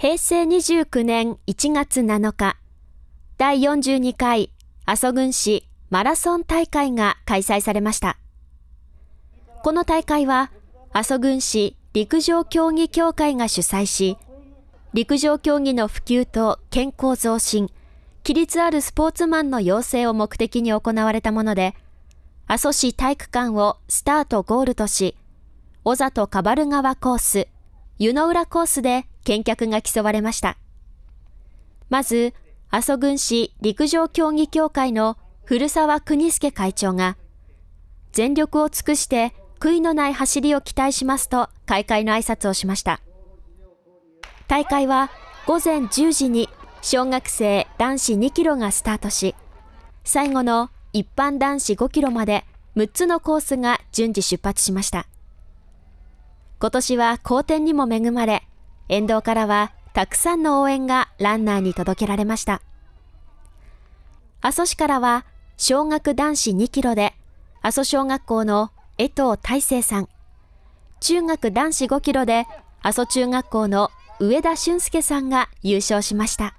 平成29年1月7日、第42回阿蘇郡市マラソン大会が開催されました。この大会は、阿蘇郡市陸上競技協会が主催し、陸上競技の普及と健康増進、規律あるスポーツマンの養成を目的に行われたもので、阿蘇市体育館をスタートゴールとし、小里カバル川コース、湯の浦コースで見客が競われました。まず、阿蘇郡市陸上競技協会の古澤邦介会長が、全力を尽くして悔いのない走りを期待しますと開会の挨拶をしました。大会は午前10時に小学生男子2キロがスタートし、最後の一般男子5キロまで6つのコースが順次出発しました。今年は好天にも恵まれ、沿道からはたくさんの応援がランナーに届けられました。阿蘇市からは小学男子2キロで阿蘇小学校の江藤大成さん、中学男子5キロで阿蘇中学校の上田俊介さんが優勝しました。